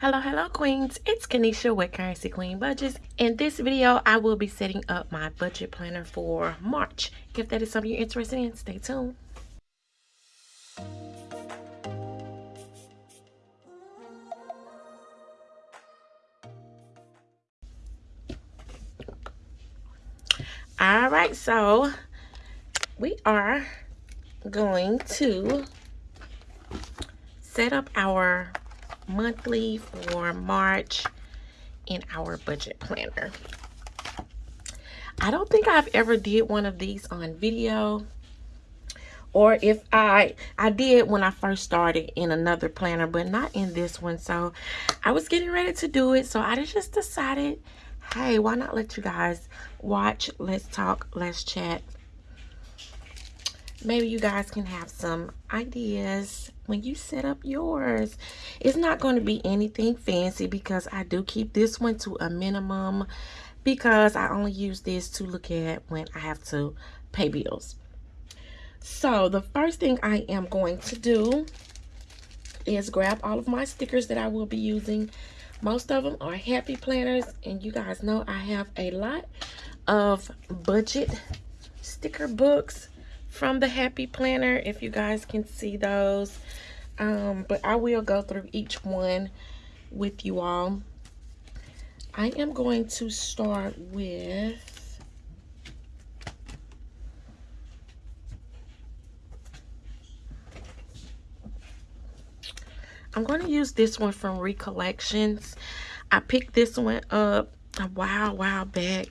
Hello, hello, queens. It's Kanisha with Currency Queen Budgets. In this video, I will be setting up my budget planner for March. If that is something you're interested in, stay tuned. All right, so we are going to set up our monthly for March in our budget planner. I don't think I've ever did one of these on video or if I I did when I first started in another planner but not in this one so I was getting ready to do it so I just decided hey why not let you guys watch let's talk let's chat maybe you guys can have some ideas when you set up yours. It's not going to be anything fancy because I do keep this one to a minimum because I only use this to look at when I have to pay bills. So the first thing I am going to do is grab all of my stickers that I will be using. Most of them are happy planners and you guys know I have a lot of budget sticker books from the Happy Planner, if you guys can see those. Um, but I will go through each one with you all. I am going to start with I'm going to use this one from Recollections. I picked this one up a while, while back.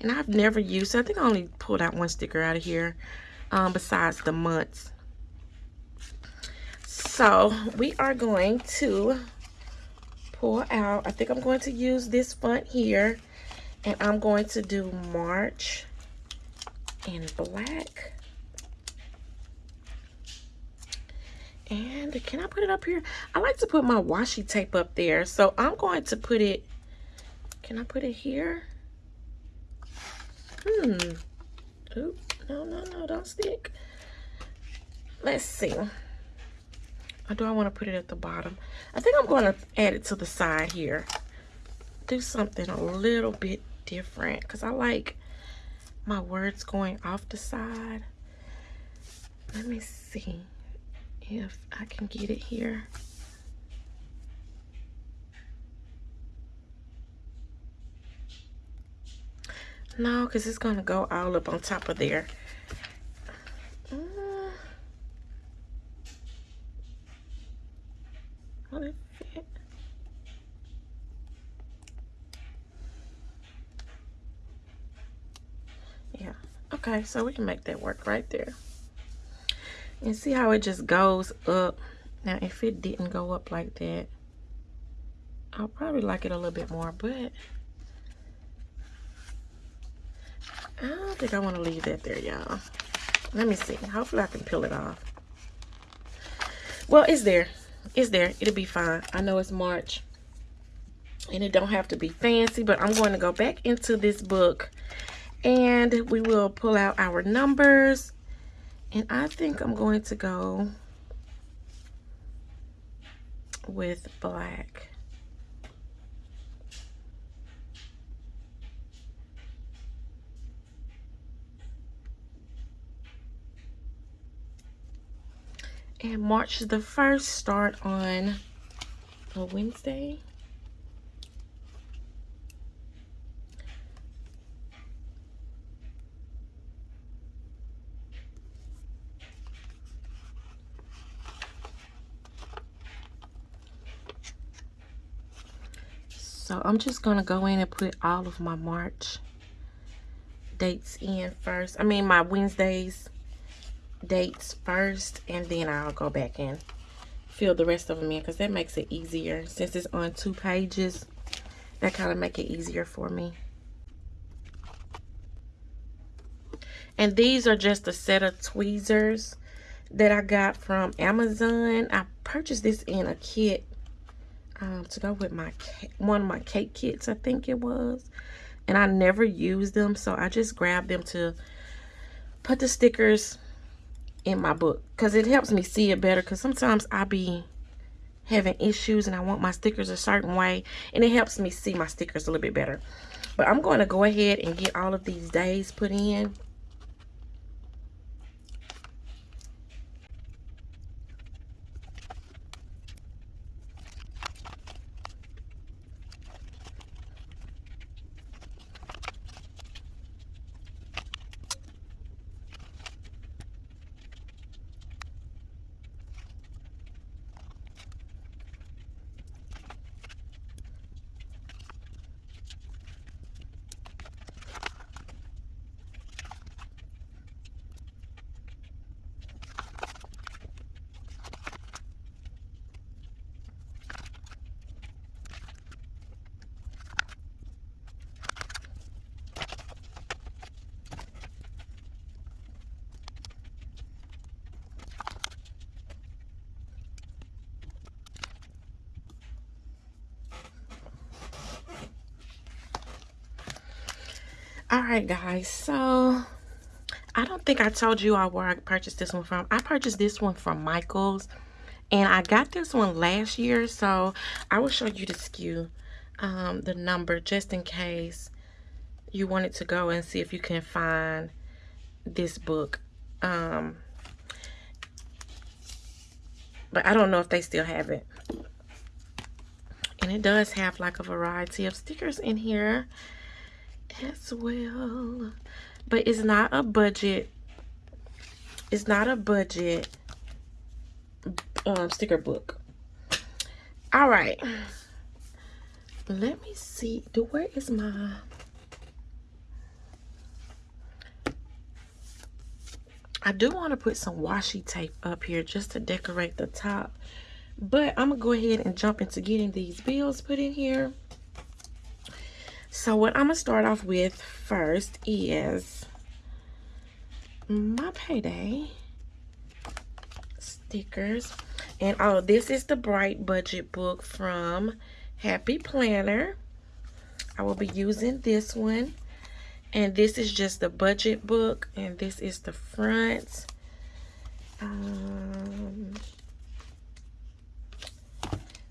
And I've never used. I think I only pulled out one sticker out of here um, besides the months. So we are going to pull out, I think I'm going to use this font here and I'm going to do March in black. And can I put it up here? I like to put my washi tape up there. So I'm going to put it, can I put it here? Hmm. Oops. No, no, no, don't stick. Let's see. Or do I want to put it at the bottom? I think I'm going to add it to the side here. Do something a little bit different because I like my words going off the side. Let me see if I can get it here. No, because it's going to go all up on top of there. Uh, will it fit? Yeah. Okay, so we can make that work right there. And see how it just goes up. Now, if it didn't go up like that, I'll probably like it a little bit more, but I don't think I want to leave that there, y'all. Let me see. Hopefully I can peel it off. Well, it's there. It's there. It'll be fine. I know it's March. And it don't have to be fancy, but I'm going to go back into this book. And we will pull out our numbers. And I think I'm going to go with black. And March the 1st start on a Wednesday. So I'm just going to go in and put all of my March dates in first. I mean, my Wednesdays dates first and then I'll go back and fill the rest of them in because that makes it easier. Since it's on two pages that kind of make it easier for me. And these are just a set of tweezers that I got from Amazon. I purchased this in a kit um, to go with my one of my cake kits I think it was and I never used them so I just grabbed them to put the stickers in my book because it helps me see it better because sometimes I be having issues and I want my stickers a certain way. And it helps me see my stickers a little bit better. But I'm going to go ahead and get all of these days put in. Right guys so i don't think i told you all where i purchased this one from. I purchased this one from michael's and i got this one last year so i will show you the SKU um, the number just in case you wanted to go and see if you can find this book um, but i don't know if they still have it. And it does have like a variety of stickers in here as well. But it's not a budget. It's not a budget um, sticker book. All right. Let me see. Do where is my... I do want to put some washi tape up here just to decorate the top. But I'm going to go ahead and jump into getting these bills put in here. So what I'm going to start off with first is my payday stickers. And oh, this is the Bright Budget book from Happy Planner. I will be using this one. And this is just the budget book. And this is the front. Um,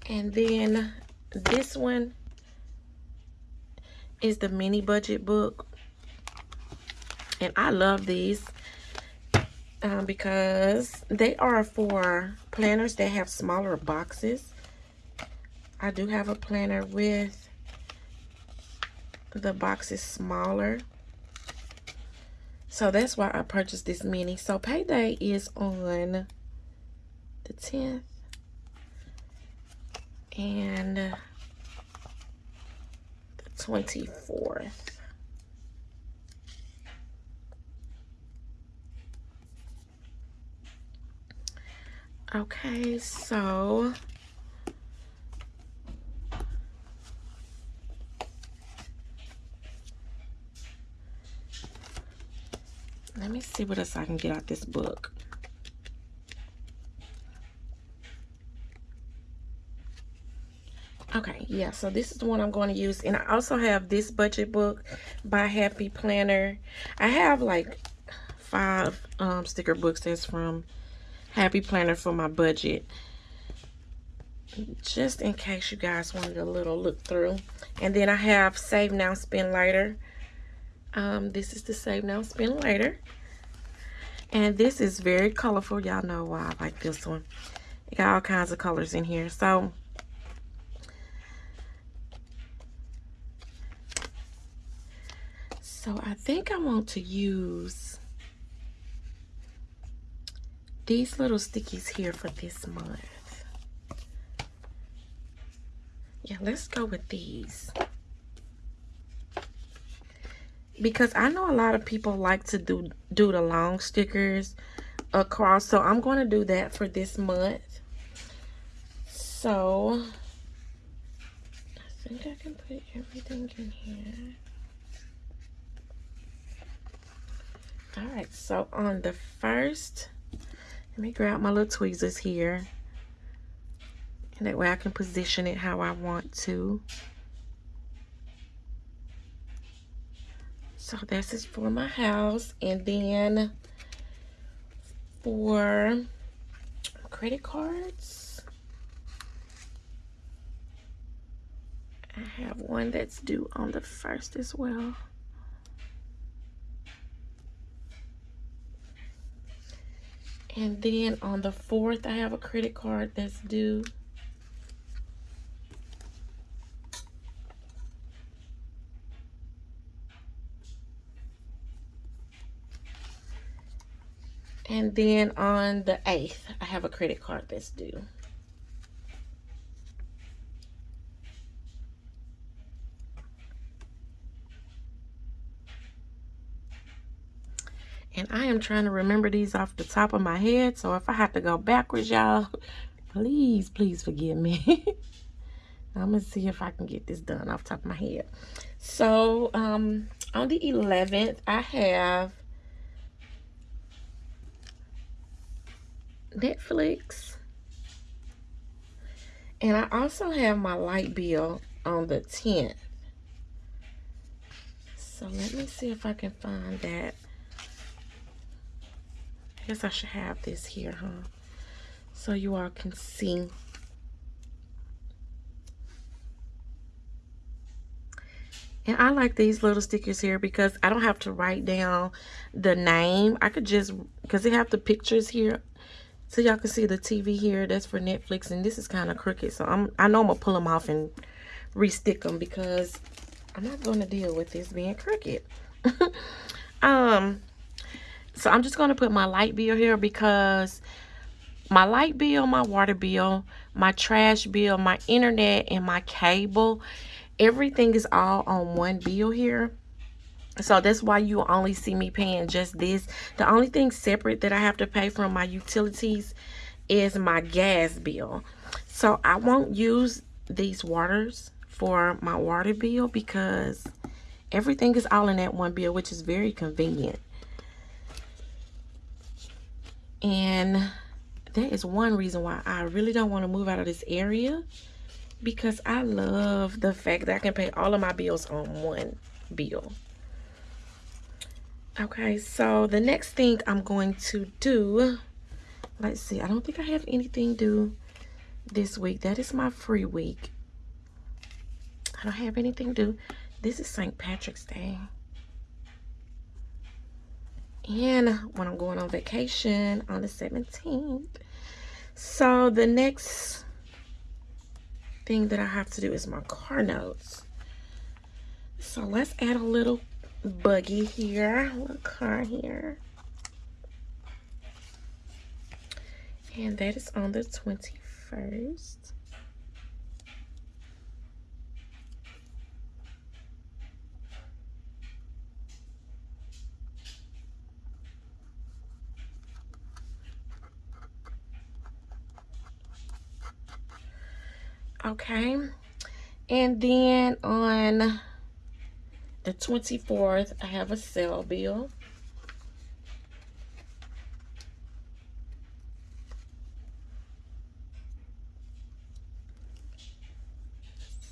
and then this one is the mini budget book. And I love these um, because they are for planners that have smaller boxes. I do have a planner with the boxes smaller. So that's why I purchased this mini. So payday is on the 10th. And 24th. Okay, so let me see what else I can get out this book. Okay, yeah, so this is the one I'm going to use. And I also have this budget book by Happy Planner. I have like five um, sticker books that's from Happy Planner for my budget. Just in case you guys wanted a little look through. And then I have Save Now, Spend Later. Um, this is the Save Now, Spend Later. And this is very colorful. Y'all know why I like this one. It got all kinds of colors in here. So, So I think I want to use these little stickies here for this month. Yeah, let's go with these. Because I know a lot of people like to do, do the long stickers across. So I'm going to do that for this month. So I think I can put everything in here. All right so on the first let me grab my little tweezers here. And that way I can position it how I want to. So this is for my house. And then for credit cards I have one that's due on the first as well. And then on the 4th, I have a credit card that's due. And then on the 8th, I have a credit card that's due. Am trying to remember these off the top of my head. So if I have to go backwards, y'all, please, please forgive me. I'm going to see if I can get this done off top of my head. So um, on the 11th, I have Netflix. And I also have my light bill on the 10th. So let me see if I can find that guess I should have this here, huh? So you all can see. And I like these little stickers here because I don't have to write down the name. I could just, because they have the pictures here. So y'all can see the TV here. That's for Netflix. And this is kind of crooked. So I'm, I know I'm going to pull them off and re-stick them because I'm not going to deal with this being crooked. um, so I'm just going to put my light bill here because my light bill, my water bill, my trash bill, my internet, and my cable, everything is all on one bill here. So that's why you only see me paying just this. The only thing separate that I have to pay from my utilities is my gas bill. So I won't use these waters for my water bill because everything is all in that one bill, which is very convenient. And that is one reason why I really don't want to move out of this area because I love the fact that I can pay all of my bills on one bill. Okay, so the next thing I'm going to do, let's see, I don't think I have anything due this week. That is my free week. I don't have anything due. This is St. Patrick's Day and when I'm going on vacation on the 17th. So the next thing that I have to do is my car notes. So let's add a little buggy here, a little car here. And that is on the 21st. Okay. And then on the 24th i have a cell bill.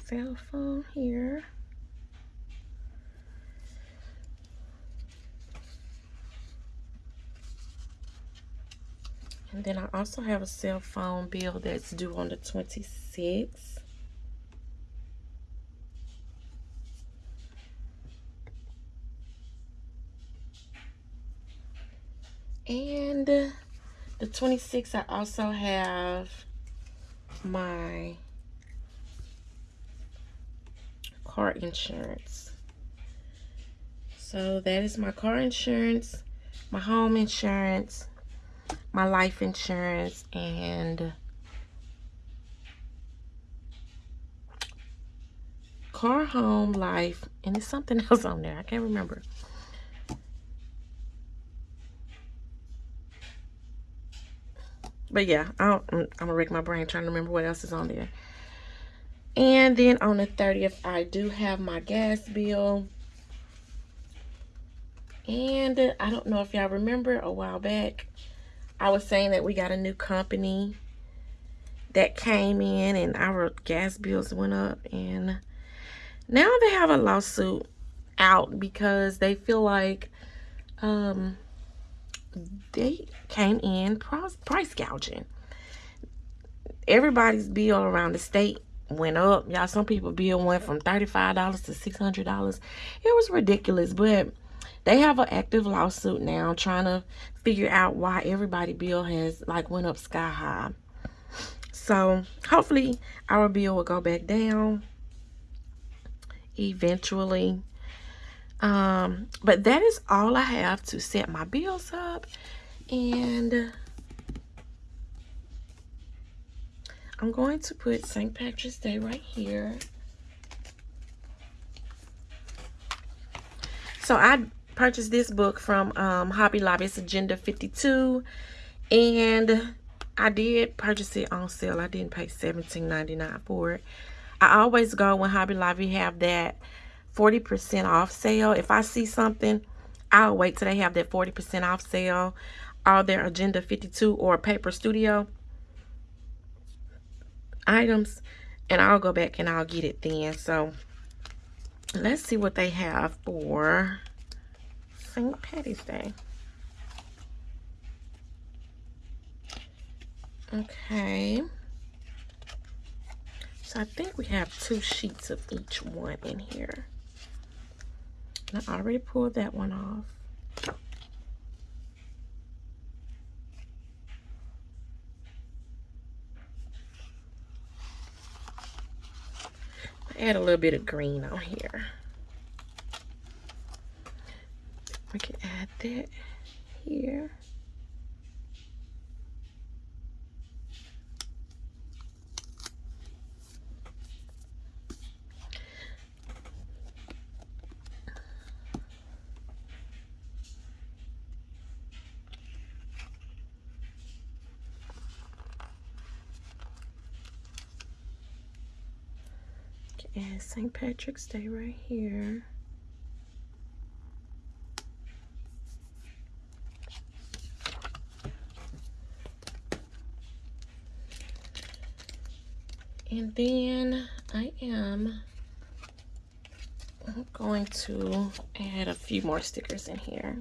Cell phone here And then I also have a cell phone bill that's due on the 26th. And the 26th, I also have my car insurance. So that is my car insurance, my home insurance, my life insurance and car, home, life, and there's something else on there. I can't remember. But yeah, I am gonna wreck my brain trying to remember what else is on there. And then on the 30th, I do have my gas bill. And I don't know if y'all remember a while back, I was saying that we got a new company that came in and our gas bills went up and now they have a lawsuit out because they feel like um, they came in price, gouging. Everybody's bill around the state went up. Y'all, some people bill went from $35 to $600. It was ridiculous, but they have an active lawsuit now trying to figure out why everybody bill has like went up sky high. So hopefully our bill will go back down eventually. Um, but that is all I have to set my bills up. And I'm going to put St. Patrick's Day right here. So I purchased this book from um, Hobby Lobby. It's Agenda 52. And I did purchase it on sale. I didn't pay $17.99 for it. I always go when Hobby Lobby have that 40% off sale. If I see something, I'll wait till they have that 40% off sale or their Agenda 52 or Paper Studio items and I'll go back and I'll get it then. So let's see what they have for St. Patty's Day. Okay. So I think we have two sheets of each one in here. I already pulled that one off. Add a little bit of green on here. We can add that here. And St. Patrick's Day right here. And then I am going to add a few more stickers in here.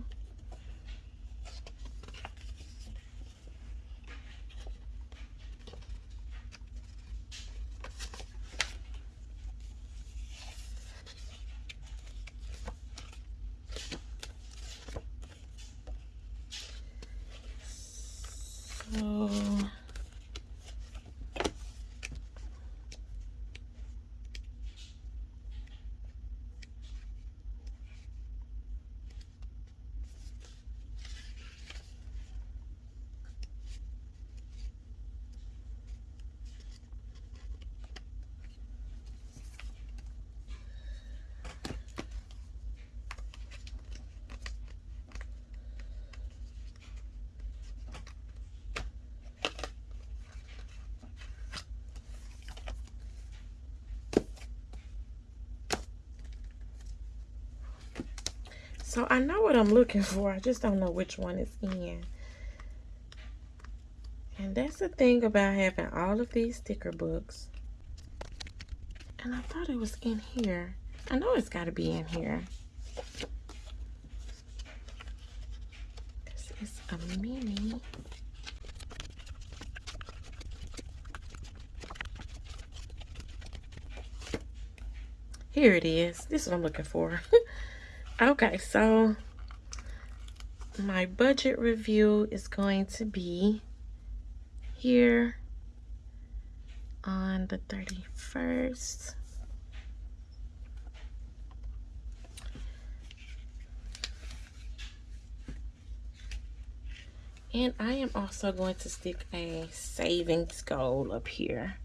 So I know what I'm looking for. I just don't know which one is in. And that's the thing about having all of these sticker books. And I thought it was in here. I know it's got to be in here. This is a mini. Here it is. This is what I'm looking for. Okay, so my budget review is going to be here on the 31st. And I am also going to stick a savings goal up here.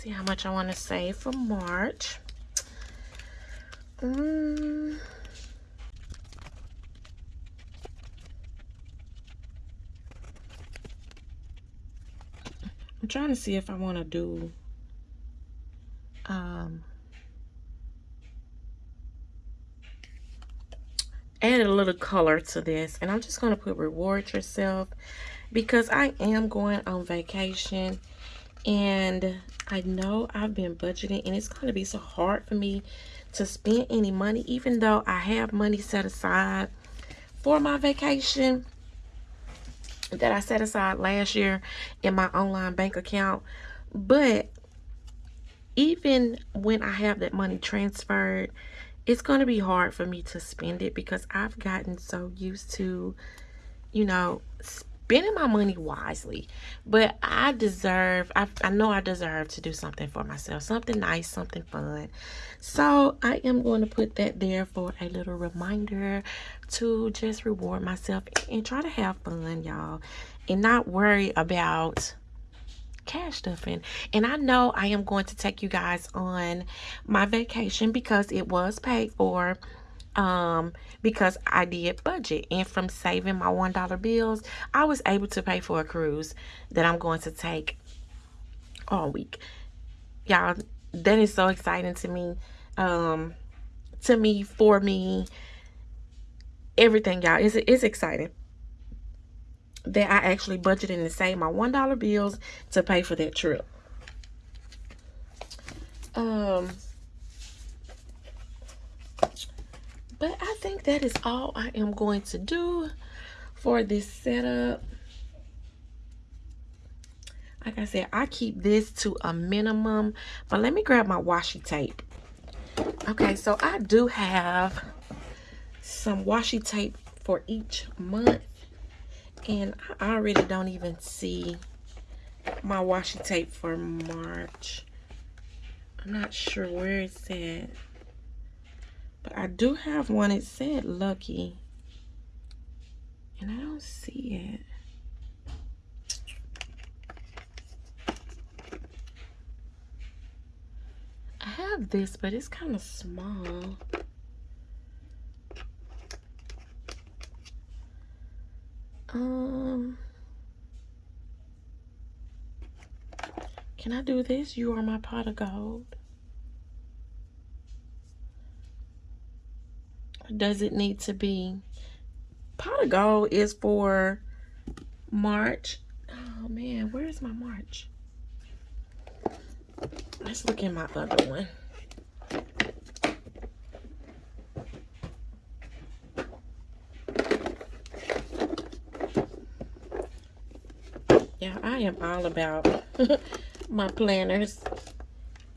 See how much I want to save for March. Um, I'm trying to see if I want to do um, add a little color to this and I'm just going to put reward yourself because I am going on vacation and I know I've been budgeting and it's going to be so hard for me to spend any money even though I have money set aside for my vacation. that I set aside last year in my online bank account. But even when I have that money transferred, it's going to be hard for me to spend it because I've gotten so used to, you know, spending my money wisely. But I deserve, I, I know I deserve to do something for myself, something nice, something fun. So I am going to put that there for a little reminder to just reward myself and try to have fun, y'all, and not worry about cash stuffing. And I know I am going to take you guys on my vacation because it was paid for um because I did budget. And from saving my one dollar bills I was able to pay for a cruise that I'm going to take all week. Y'all that is so exciting to me. Um to me for me everything y'all. It's, it's exciting that I actually budgeted and saved my one dollar bills to pay for that trip. Um but I think that is all I am going to do for this setup. Like I said, I keep this to a minimum. But let me grab my washi tape. Okay, so I do have some washi tape for each month. And I already don't even see my washi tape for March. I'm not sure where it's at. But I do have one. It said Lucky. And I don't see it. I have this, but it's kind of small. Um, can I do this? You are my pot of gold. Does it need to be? Pot of gold is for March. Oh man, where's my March? Let's look in my other one. Yeah, I am all about my planners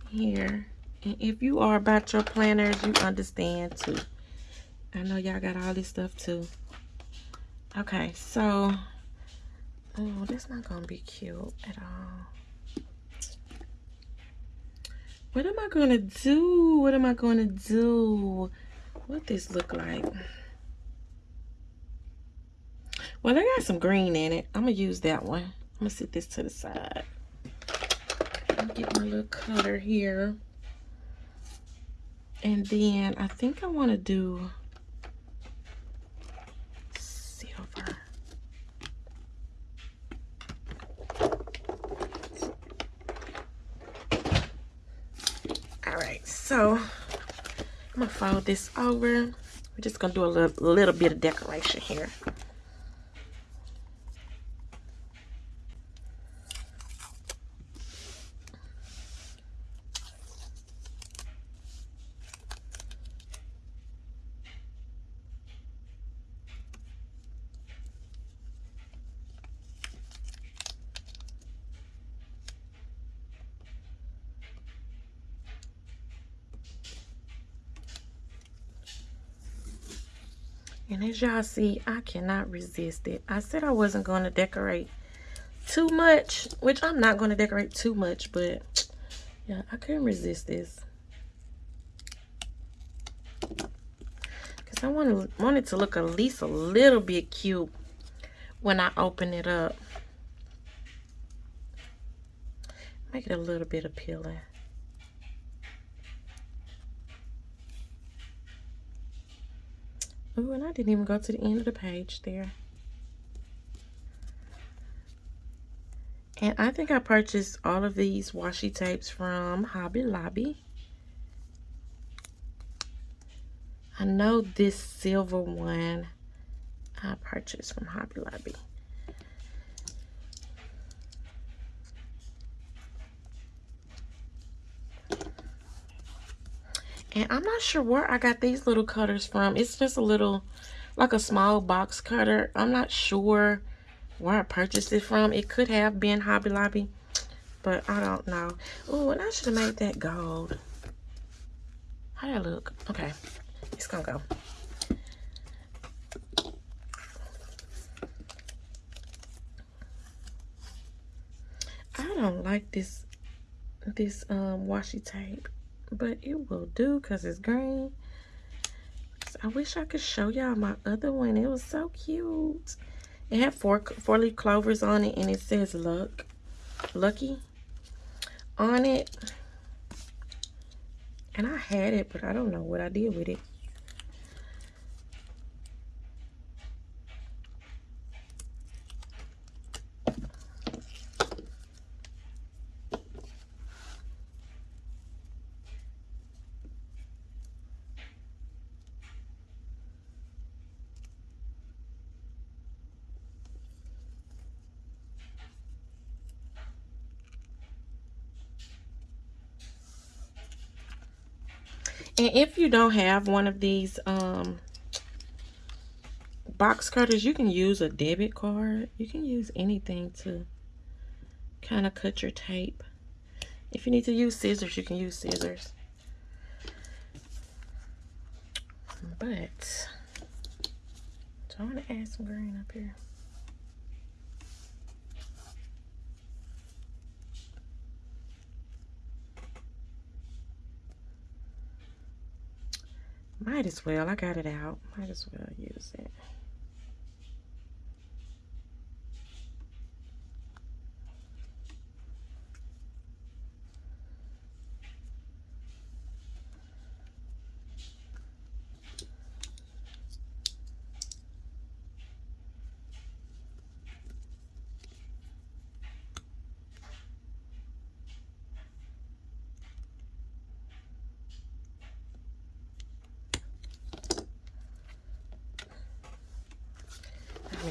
here. And if you are about your planners, you understand too. I know y'all got all this stuff too. Okay, so, oh, that's not gonna be cute at all. What am I gonna do? What am I gonna do? What this look like? Well, I got some green in it. I'm gonna use that one. I'm gonna set this to the side. Get my little color here. And then I think I wanna do So I'm gonna fold this over. We're just gonna do a little, little bit of decoration here. As y'all see, I cannot resist it. I said I wasn't going to decorate too much, which I'm not going to decorate too much, but yeah, I couldn't resist this. Because I wanted, wanted to look at least a little bit cute when I open it up. Make it a little bit appealing. Oh, and I didn't even go to the end of the page there. And I think I purchased all of these washi tapes from Hobby Lobby. I know this silver one I purchased from Hobby Lobby. And I'm not sure where I got these little cutters from. It's just a little, like a small box cutter. I'm not sure where I purchased it from. It could have been Hobby Lobby, but I don't know. Oh, and I should have made that gold. How I look? Okay, it's gonna go. I don't like this this um washi tape, but it will do because it's green. I wish I could show y'all my other one. It was so cute. It had four four leaf clovers on it and it says luck lucky on it. And I had it, but I don't know what I did with it. And if you don't have one of these um, box cutters, you can use a debit card. You can use anything to kind of cut your tape. If you need to use scissors, you can use scissors. But, so I'm going to add some green up here. Might as well. I got it out. Might as well use it.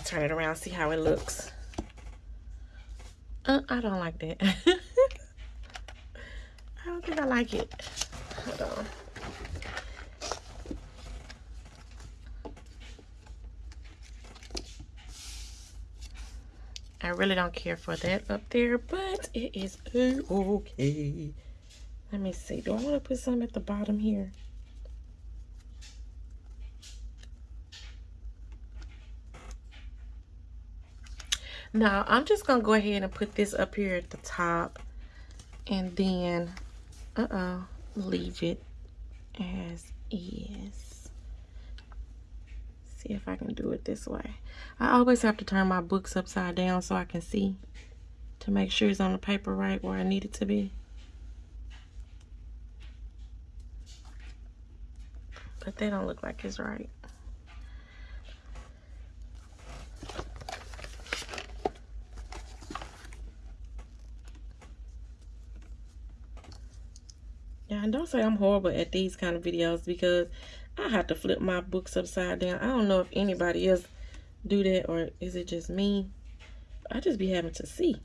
Me turn it around, see how it looks. Uh, I don't like that. I don't think I like it. Hold on. I really don't care for that up there, but it is okay. Let me see. Do I want to put some at the bottom here? Now, I'm just going to go ahead and put this up here at the top. And then, uh-oh, leave it as is. See if I can do it this way. I always have to turn my books upside down so I can see to make sure it's on the paper right where I need it to be. But they don't look like it's right. And don't say I'm horrible at these kind of videos because I have to flip my books upside down. I don't know if anybody else do that or is it just me? I just be having to see.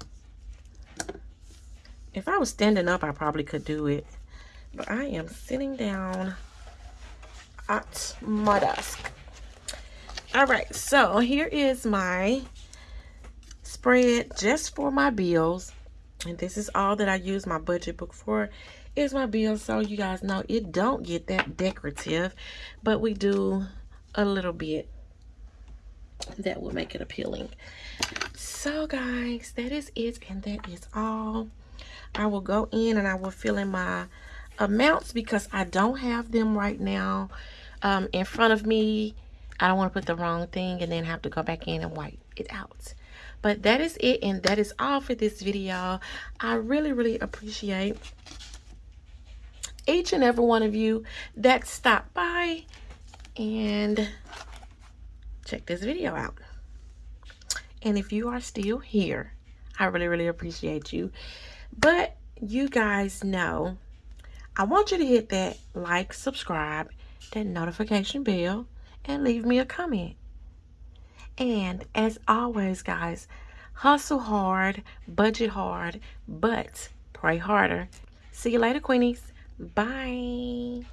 If I was standing up, I probably could do it. But I am sitting down at my desk. All right, so here is my spread just for my bills. And this is all that I use my budget book for is my bill so you guys know it don't get that decorative but we do a little bit that will make it appealing. So guys that is it and that is all. I will go in and i will fill in my amounts because i don't have them right now um, in front of me. I don't want to put the wrong thing and then have to go back in and wipe it out. But that is it and that is all for this video. I really really appreciate each and every one of you that stopped by and check this video out. And if you are still here, I really, really appreciate you. But you guys know, I want you to hit that like, subscribe, that notification bell, and leave me a comment. And as always, guys, hustle hard, budget hard, but pray harder. See you later, Queenies. Bye.